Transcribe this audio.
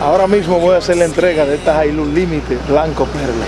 Ahora mismo voy a hacer la entrega de esta Hilux Límite Blanco Perle.